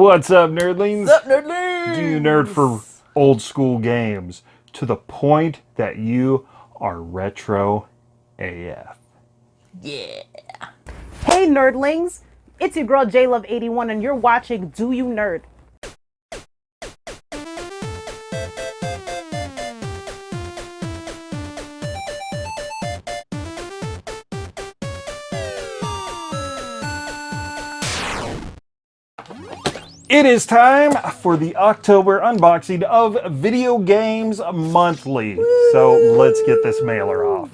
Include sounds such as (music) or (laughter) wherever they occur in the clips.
What's up, nerdlings? What's up, nerdlings? Do you nerd for old school games to the point that you are retro AF? Yeah. Hey nerdlings, it's your girl JLove81 and you're watching Do You Nerd? It is time for the October unboxing of Video Games Monthly. So let's get this mailer off.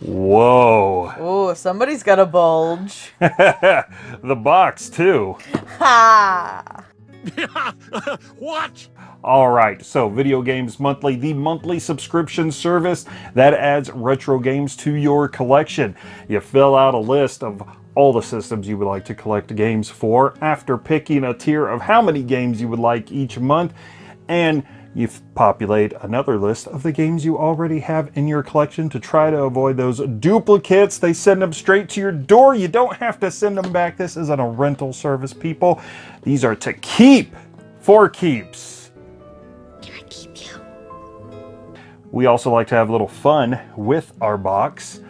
Whoa. Oh, somebody's got a bulge. (laughs) the box, too. Ha! (laughs) what? All right, so Video Games Monthly, the monthly subscription service that adds retro games to your collection. You fill out a list of all the systems you would like to collect games for after picking a tier of how many games you would like each month, and you populate another list of the games you already have in your collection to try to avoid those duplicates. They send them straight to your door. You don't have to send them back. This isn't a rental service, people. These are to keep for keeps. Can I keep you? We also like to have a little fun with our box.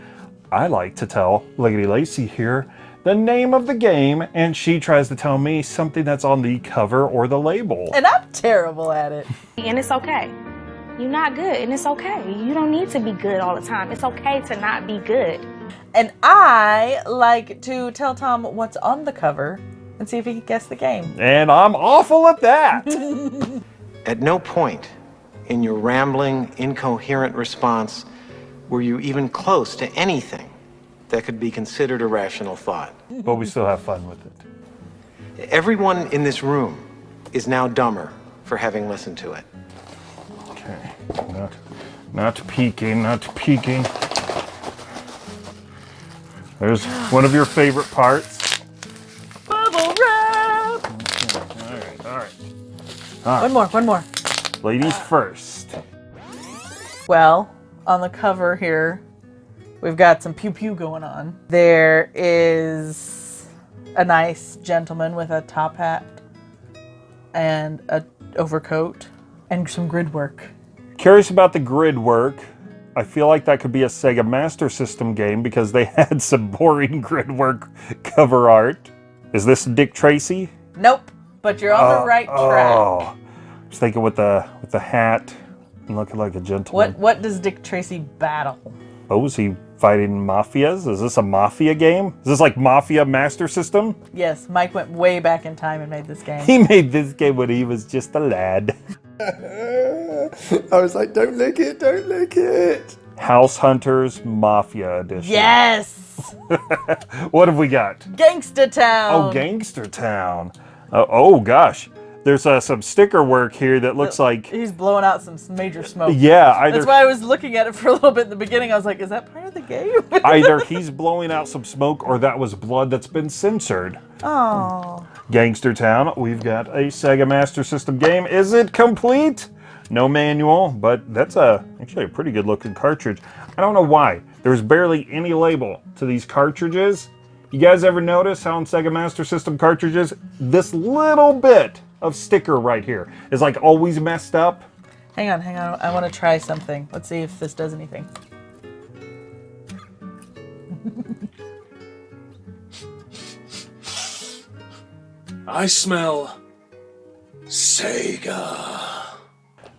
I like to tell Liggity Lacey here the name of the game, and she tries to tell me something that's on the cover or the label. And I'm terrible at it. (laughs) And it's okay. You're not good, and it's okay. You don't need to be good all the time. It's okay to not be good. And I like to tell Tom what's on the cover and see if he can guess the game. And I'm awful at that. (laughs) At no point in your rambling, incoherent response were you even close to anything that could be considered a rational thought. but we still have fun with it. Everyone in this room is now dumber for having listened to it. Okay, not, not peeking, not peeking. There's one of your favorite parts. Bubble wrap! All right, all right. One more, one more. Ladies first. Well, on the cover here, we've got some pew pew going on. There is a nice gentleman with a top hat and a overcoat and some grid work. Curious about the grid work. I feel like that could be a Sega Master System game because they (laughs) had some boring (laughs) grid work cover art. Is this Dick Tracy? Nope, but you're on the oh, right track. Oh, I was thinking with the with the hat and looking like a gentleman. What what does Dick Tracy battle? Oh, is he fighting mafias? Is this a mafia game? Is this like Mafia Master System? Yes, Mike went way back in time and made this game. He made this game when he was just a lad. (laughs) I was like, don't lick it, don't lick it. House Hunters Mafia Edition. yes! (laughs) What have we got? Gangster Town! Oh, Gangster Town. Uh, oh gosh, there's uh, some sticker work here that looks like. He's blowing out some major smoke. Yeah, either That's why I was looking at it for a little bit in the beginning. I was like, is that part of the game? (laughs) either he's blowing out some smoke or that was blood that's been censored. oh. Gangster Town, we've got a Sega Master System game. Is it complete? No manual, but that's a actually a pretty good looking cartridge. I don't know why. There's barely any label to these cartridges. You guys ever notice how on Sega Master System cartridges, this little bit of sticker right here is like always messed up? Hang on, hang on. I want to try something. Let's see if this does anything. (laughs) I smell Sega.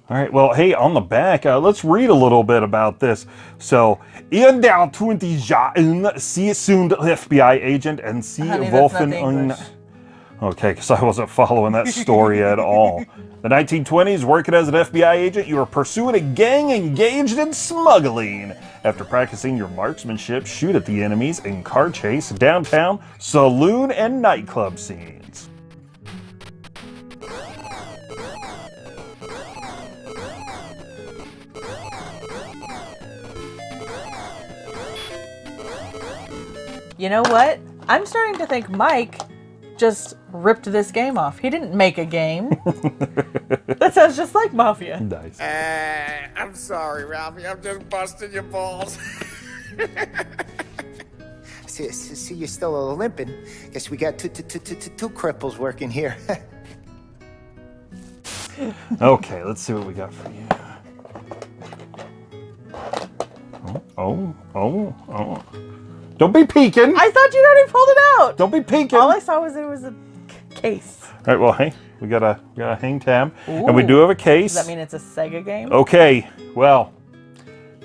All right, well, hey, on the back, uh, let's read a little bit about this. So, in der 20 Jahren, sie sind FBI agent and sie Honey, that's wolfen not un... English. Okay, because I wasn't following that story at (laughs) all. The 1920s, working as an FBI agent, you were pursuing a gang engaged in smuggling. After practicing your marksmanship, shoot at the enemies in car chase, downtown, saloon, and nightclub scenes. You know what? I'm starting to think Mike just ripped this game off. He didn't make a game. (laughs) that sounds just like Mafia. Nice. Uh, I'm sorry, Ralphie. I'm just busting your balls. (laughs) see, see you're still a little limping. Guess we got two, two, two, two, two, two cripples working here. (laughs) Okay, let's see what we got for you. Oh, oh, oh, oh. Don't be peeking. I thought you'd already pulled it out. Don't be peeking. All I saw was it was a case. All right, well, hey, we got a we got a hang tab, and we do have a case. Does that mean it's a Sega game? Okay, well,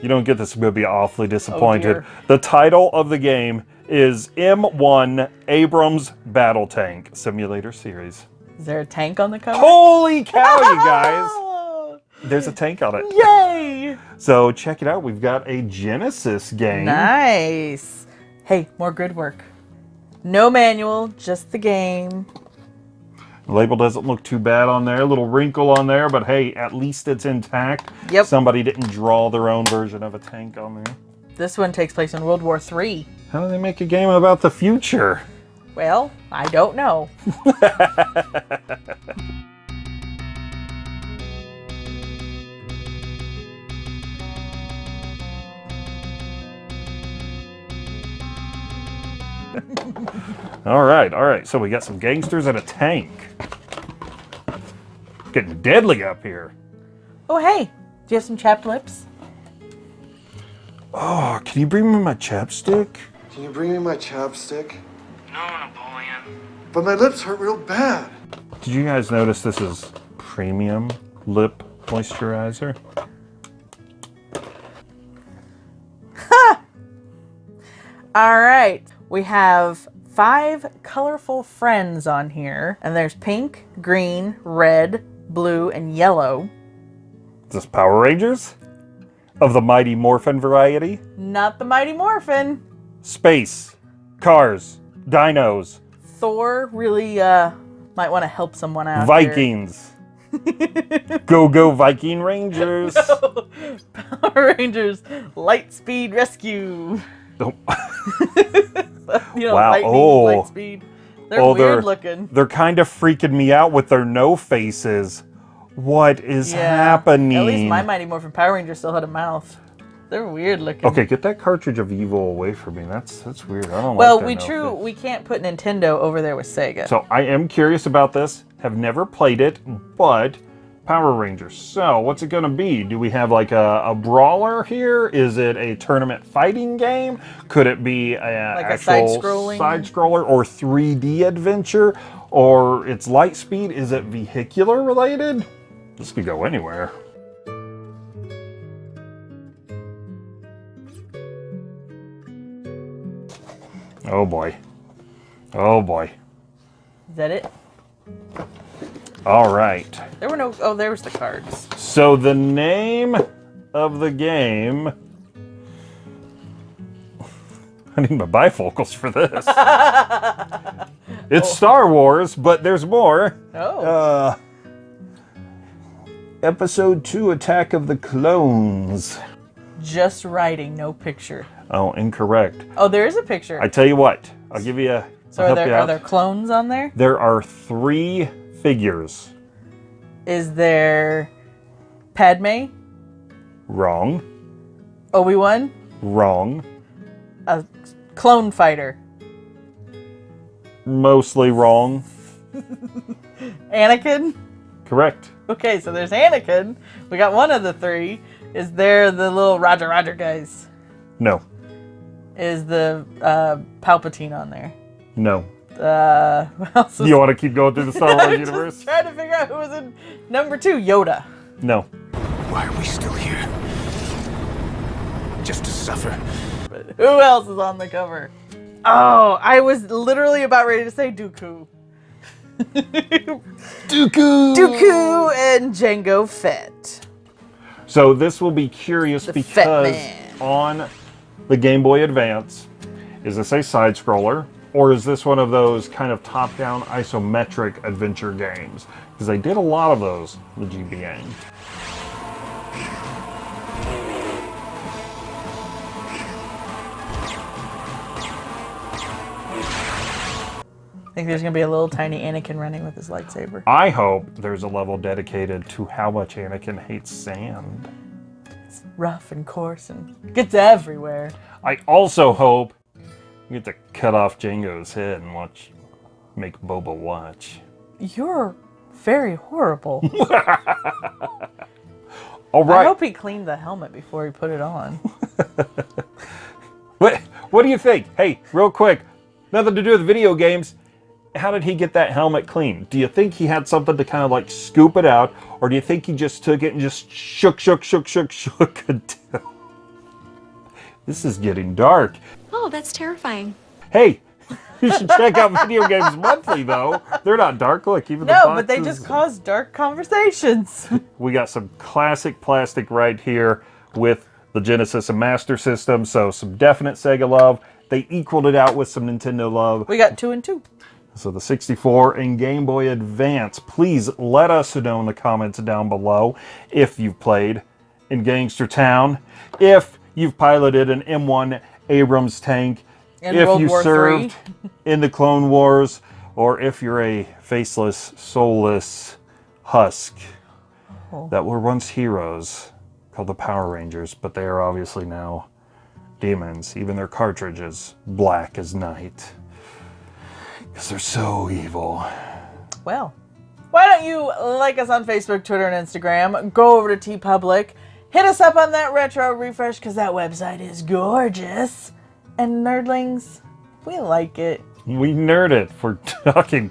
you don't get this, I'm to be awfully oh, disappointed. dear. the title of the game is M1 Abrams Battle Tank Simulator Series. Is there a tank on the cover? Holy cow, you guys! Oh, (laughs) There's a tank on it. Yay! So check it out. We've got a Genesis game. Nice. Hey, more grid work. No manual, just the game. The label doesn't look too bad on there. A little wrinkle on there, but hey, at least it's intact. Yep. Somebody didn't draw their own version of a tank on there. This one takes place in World War III. How do they make a game about the future? Well, I don't know. (laughs) All right, all right. So we got some gangsters and a tank. Getting deadly up here. Oh, hey, do you have some chapped lips? Oh, can you bring me my chapstick? Can you bring me my chapstick? No, Napoleon. But my lips hurt real bad. Did you guys notice this is premium lip moisturizer? Ha! All right, we have five colorful friends on here, and there's pink, green, red, blue, and yellow. Is this Power Rangers? Of the Mighty Morphin variety? Not the Mighty Morphin. Space, cars, dinos, Thor really uh might want to help someone out. Vikings. (laughs) go go Viking Rangers. (laughs) Power Rangers Lightspeed Rescue. Don't- (laughs) You know, Wow, lightning, oh. Lightspeed. They're Oh, weird they're- looking. They're kind of freaking me out with their no faces. What is Yeah. happening? At least my Mighty Morphin Power Ranger still had a mouth. They're weird looking. Okay, get that cartridge of evil away from me. That's that's weird. I don't Well, like we true we can't put Nintendo over there with Sega. So I am curious about this. Have never played it, but Power Rangers. So what's it gonna be? Do we have like a, a brawler here? Is it a tournament fighting game? Could it be a Like a side-scrolling? side scroller or 3D adventure? Or it's Lightspeed? Is it vehicular related? This could go anywhere. Oh boy. Oh boy. Is that it? All right. There were no. Oh, there was the cards. So the name of the game. I need my bifocals for this. (laughs) it's Star Wars, but there's more. Oh, Uh, episode 2 Attack of the Clones. just writing, no picture. Oh, incorrect. Oh, there is a picture. I tell you what, I'll give you a. so are there are there clones on there? There are three figures. Is there Padme, Wrong. Obi Wan, Wrong. a clone fighter, Mostly wrong. (laughs) Anakin? Correct. Okay, so there's Anakin. We got one of the three. Is there the little Roger Roger guys? No. Is the uh, Palpatine on there? No. Uh, (laughs) what You want to keep going through the Star (laughs) Wars universe? just trying to figure out who was in number two. Yoda. No. Why are we still here? Just to suffer. But Who else is on the cover? Oh, I was literally about ready to say Dooku. (laughs) Dooku! Dooku and Jango Fett. So this will be curious The because on the Game Boy Advance, is this a side scroller or is this one of those kind of top-down isometric adventure games? Because they did a lot of those the GBA. I think there's gonna be a little tiny Anakin running with his lightsaber. I hope there's a level dedicated to how much Anakin hates sand. It's rough and coarse and gets everywhere. I also hope You get to cut off Jango's head and watch, make Boba watch. You're very horrible. (laughs) All I hope he cleaned the helmet before he put it on. (laughs) What, what do you think? Hey, real quick, nothing to do with video games. How did he get that helmet clean? Do you think he had something to kind of like scoop it out, or do you think he just took it and just shook, shook, shook, shook, (laughs) shook until. This is getting dark. Oh, that's terrifying. Hey, (laughs) you should check out Video Games Monthly, though. They're not dark. Look, even the No, but they just cause dark conversations. (laughs) We got some classic plastic right here with the Genesis and Master System, so some definite Sega love. They equaled it out with some Nintendo love. we got two and two. So the 64 and Game Boy Advance. Please let us know in the comments down below if you've played in Gangster Town, if you've piloted an M1 Abrams tank, In if World you War served in the Clone Wars, or if you're a faceless, soulless husk Oh. that were once heroes called the Power Rangers, but they are obviously now demons. Even their cartridges black as night. Because they're so evil. Well, why don't you like us on Facebook, Twitter, and Instagram? Go over to TeePublic, hit us up on that retro refresh because that website is gorgeous. And nerdlings, we like it. We nerd it for (laughs) talking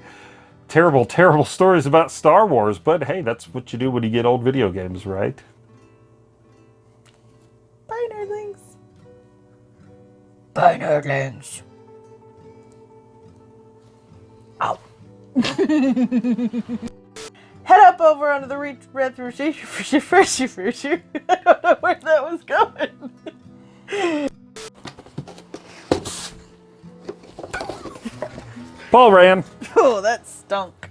terrible, terrible stories about Star Wars, but hey, that's what you do when you get old video games, right? Bye, nerdlings. Bye, nerdlings. Head (laughs) up over onto the re- retro refresh. refresh- refresh- I don't know where that was going. Paul ran. (laughs) Oh, that stunk.